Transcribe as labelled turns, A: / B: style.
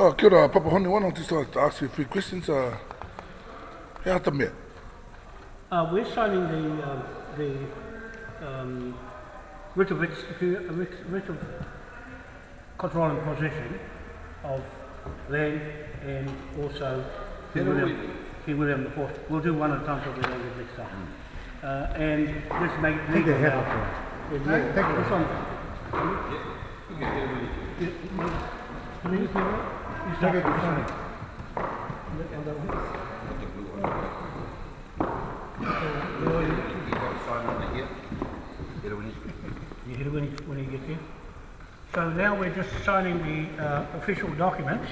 A: Oh, kia ora, Papa Hone, why don't you start to ask you a few questions? Uh, he hata mea.
B: Uh, we're signing the, um, the um, writ of, execu- uh, writ, writ of control and possession of land and also King William, King William the Fourth. We'll do one at a time so we don't get mixed up. Uh, and this make legal
C: they have
B: now.
C: it
B: Yeah,
C: Take it.
B: this one.
D: You can get it when you
B: Can you hear it? You start, you start. Look on that one.
D: put the one. You got to sign on it here. Get it when you.
B: You hit it when you, when you get there. So now we're just signing the uh, official documents.